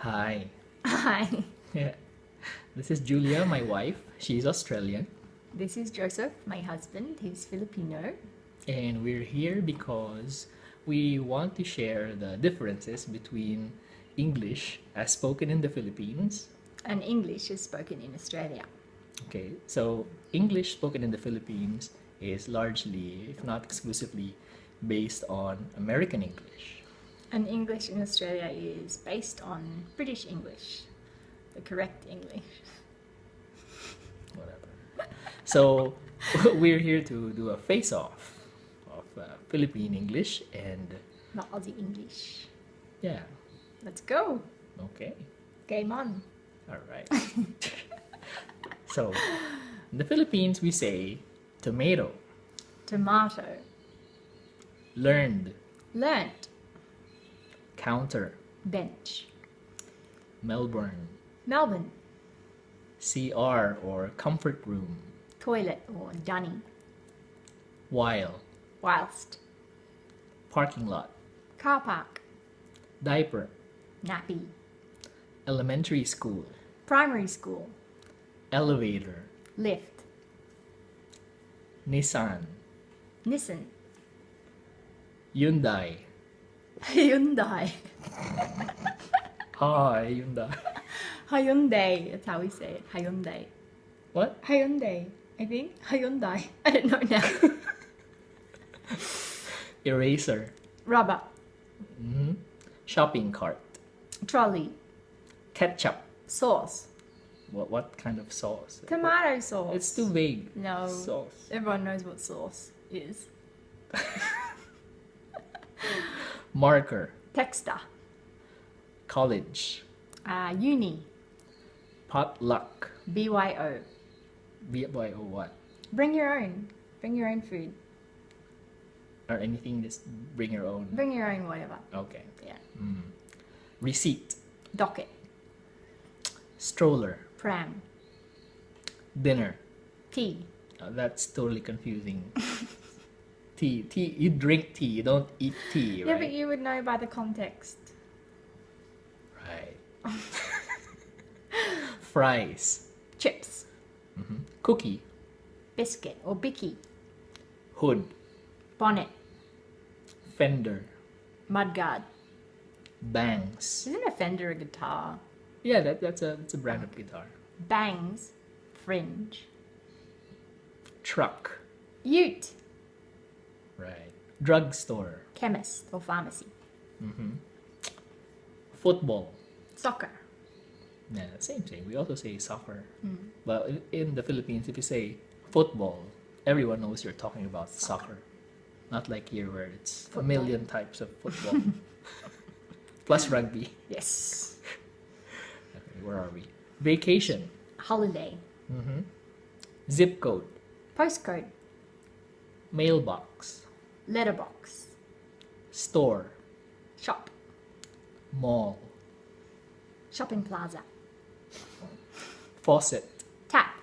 Hi. Hi, Yeah. This is Julia, my wife. She's Australian. this is Joseph, my husband. He's Filipino. And we're here because we want to share the differences between English as spoken in the Philippines. And English is spoken in Australia. Okay, so English spoken in the Philippines is largely, if not exclusively, based on American English. And English in Australia is based on British English, the correct English. Whatever. So we're here to do a face off of uh, Philippine English and Not Aussie English. yeah, Let's go. okay. Game on. All right. so, in the Philippines, we say tomato, Tomato. learned, Learnt. Counter, Bench. Melbourne, Melbourne. CR or comfort room, Toilet or dunny. while, Whilst. parking lot, Car park. diaper, Nappy. elementary school, Primary school. elevator, Lift. Nissan, Nissan. Hyundai. Hyundai. Hi, Hyundai. Hyundai. That's how we say it. Hyundai. What? Hyundai. I think Hyundai. I don't know now. Eraser, Rubber. hmm shopping cart, Trolley. ketchup. Sauce. What what kind of sauce? Tomato sauce. It's too vague. No. Sauce. Everyone knows what sauce is. Marker, Texta. college, Uh, uni. potluck. BYO. BYO what? Bring your own. Bring your own food. Or anything, just bring your own. Bring your own whatever. Okay. Yeah. Mm. Receipt, Docket. stroller, Pram. dinner. Tea. Uh, that's totally confusing. tea, tea. You drink tea. You don't eat tea, Yeah, right? but you would know by the context. Right. Fries, Chips. hmm cookie, Biscuit or bicky. hood, Bonnet. fender, Mudguard. bangs. Isn't a fender a guitar? Yeah, that, that's a that's a brand of guitar. Bangs. Fringe. Truck, Ute. Right. Drugstore, Chemist or pharmacy. hmm football. Soccer. Yeah, same thing. We also say soccer. Mm. But in- in the Philippines, if you say football, everyone knows you're talking about soccer. Not like here where it's Football. a million types of football. Plus rugby. Yes. Okay, where are we? Vacation. Holiday. hmm Zip code. Postcode. Mailbox. Letterbox. Store. Shop. Mall. Shopping plaza. Faucet. Tap.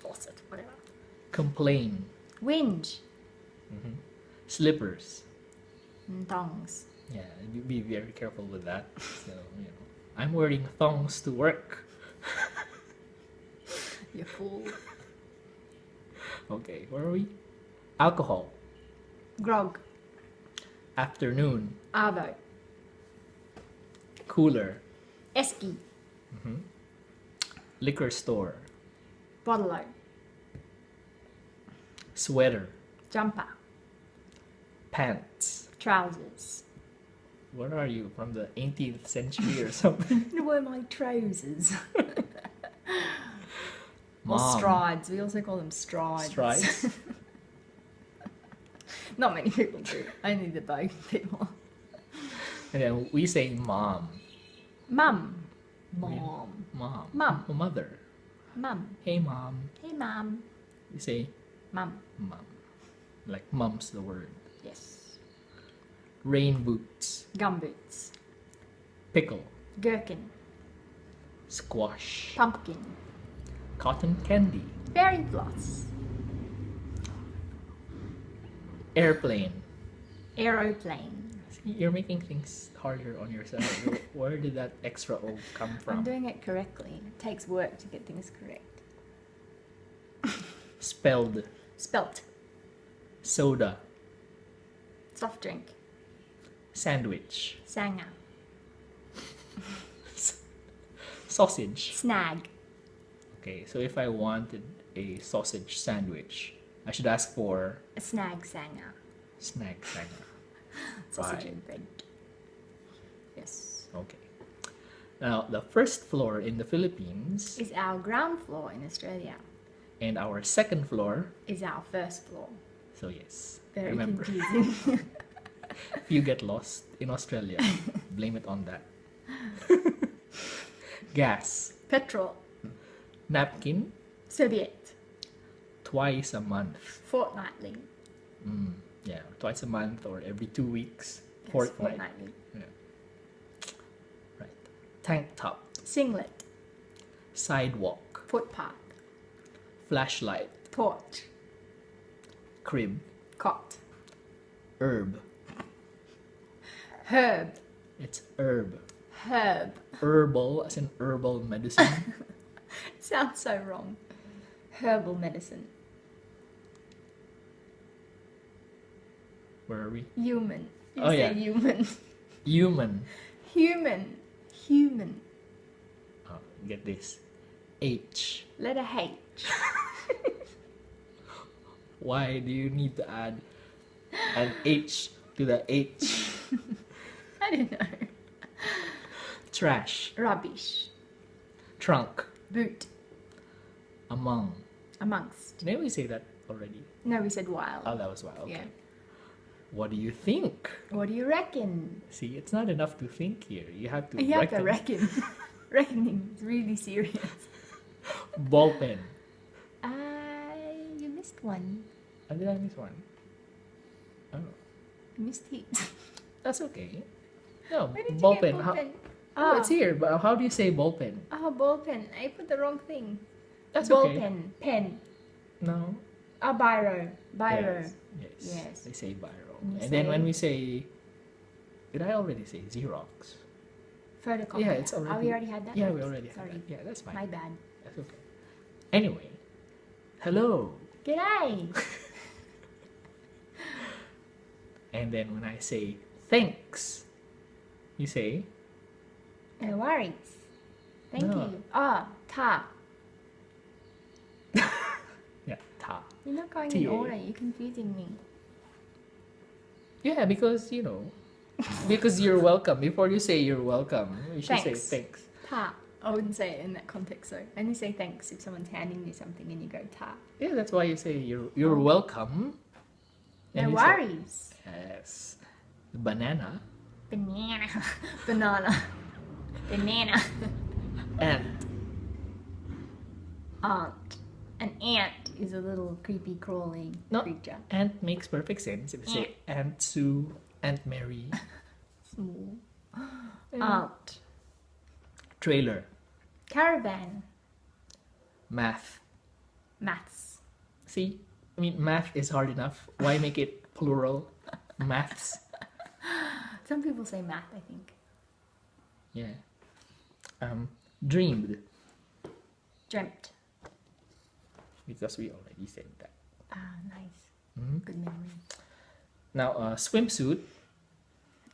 Faucet. Whatever. Complain. Whinge. Mm-hmm. Slippers. And thongs. Yeah, be- be very careful with that. So, you know, I'm wearing thongs to work. You fool. Okay, where are we? Alcohol. Grog. Afternoon. Arvo. Cooler. Esky. Mm-hmm. Liquor store. Bottle Sweater. Jumper. Pants. Trousers. What are you from the 18th century or something? Where my trousers? Or strides. We also call them strides. Strides. Not many people do. Only the boat people. And then we say mom. Mum. Really? Mom. Mom. Mum. Oh, mother. Mum. Hey mom. Hey, mom. We say Mum. mom. Like mum's the word. Yes. Rain boots. Gum boots. Pickle. Gherkin. Squash. Pumpkin. Cotton candy. Fairy floss. Airplane. Aeroplane. You're making things harder on yourself. Where- did that extra O come from? I'm doing it correctly. It takes work to get things correct. Spelled Spelt. soda, Soft drink. sandwich, Sanger. sausage. Snag. Okay, so if I wanted a sausage sandwich, I should ask for A snag sanger. snack sanger. Sausage and bread. Yes. Okay. Now, the first floor in the Philippines Is our ground floor in Australia. and our second floor. Is our first floor. So, yes, Very remember, confusing. if you get lost in Australia, blame it on that. Gas, Petrol. napkin, Serviette. Twice a month. Fortnightly. Mm, yeah, twice a month or every two weeks. Yes, Fortnight. fortnightly. Right. Tank top, Singlet. sidewalk, Footpath. flashlight, Porch. crib, Cot. herb. Herb. It's herb. Herb. Herbal as in herbal medicine. Sounds so wrong. Herbal medicine. Where are we? Human. You Oh, say yeah. human. Human. Human. Human. Oh, get this. H. Letter H. Why do you need to add an H to the H? I don't know. Trash. Rubbish. Trunk. Boot. Among. Amongst. Didn't we say that already? No, we said wild. Oh, that was wild. Okay. Yeah. What do you think? What do you reckon? See, it's not enough to think here. You have to You have to reckon. reckon. Reckoning is really serious. Ball pen. Uh, you missed one. Oh, did I miss one? Oh, You missed heat. that's okay. No, ball pen. ball How, pen? oh, Oh, it's here. But how do you say ball pen? oh, ball pen. I put the wrong thing. That's ball okay. pen. Pen. No. Oh, biro. Biro. Yes. Yes. Yes. They say biro. And then when we say, did I already say Xerox? Photocopy. Yeah, it's Oh, already- we already had that? Yeah, we already had Sorry. that. Yeah, that's fine. My bad. That's okay. Anyway, hello. G'day. And then when I say thanks, you say No worries. Thank No. you. Ah, ta. yeah ta. You're not going in TA. order. You're confusing me. Yeah, because you know, because you're welcome. Before you say you're welcome, you should Thanks. say thanks. Ta. I wouldn't say it in that context though. Only say thanks if someone's handing you something and you go ta. Yeah, that's why you say you're you're welcome. No And you say- worries. yes. Banana Banana. Banana. Banana. and Ant. An ant is a little creepy crawling No. creature. ant makes perfect sense if you say Aunt Sue, Aunt Mary, Small. and Ant. trailer, Caravan. math. Maths. See, I mean, math is hard enough. Why make it plural? Maths. Some people say math, I think. Yeah. Um, dreamed Dreamt. Because we already said that. Ah, nice. Mhm. Good memory. Now, uh, swimsuit.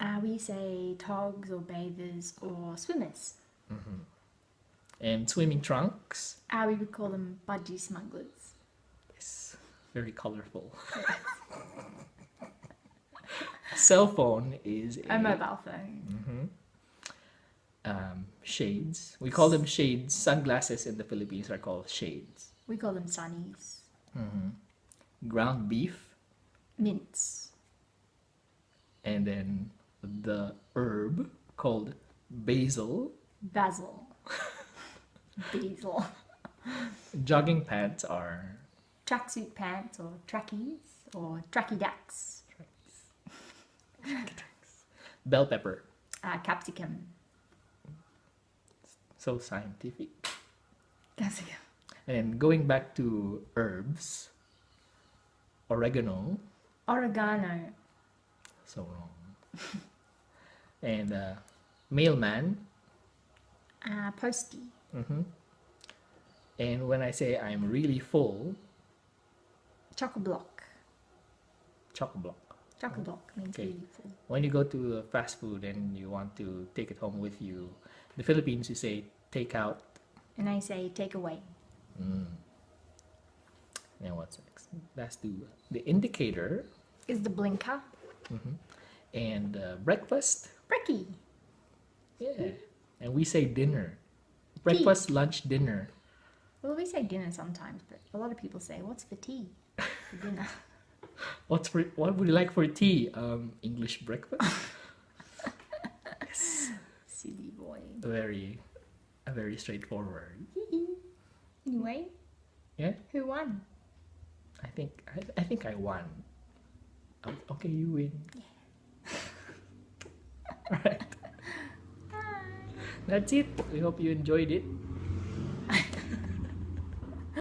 Uh, we say togs or bathers or swimmers. Mm -hmm. and swimming trunks. Uh, we would call them budgie smugglers. Yes, very colorful. Cell phone is a, A mobile phone. Mm -hmm. Um, shades. We call them shades. Sunglasses in the Philippines are called shades. We call them sunnies. Ground beef, Mince. and then the herb called basil. Basil. Basil. Jogging pants are Tracksuit pants or trackies or tracky dacks. bell pepper. Uh, capsicum. So scientific. Capsicum. And going back to herbs, oregano. Oregano. So wrong. And uh, mailman. Uh, posty. hmm And when I say I'm really full, Chock a block. chock block. Block means Okay. really full. When you go to fast food and you want to take it home with you, the Philippines you say take out. And I say take away. Mm. And what's next? Let's do the indicator Is the blinker. Mm -hmm. and uh, breakfast. Brekkie. Yeah. And we say dinner. Breakfast, lunch, dinner. Well, we say dinner sometimes, but a lot of people say, what's for tea? For dinner. What's for, what would you like for tea? Um, English breakfast. Silly boy. very, very straightforward. Anyway, Yeah. who won? I think I, I think I won. Um, okay, you win. Alright. That's it. We hope you enjoyed it.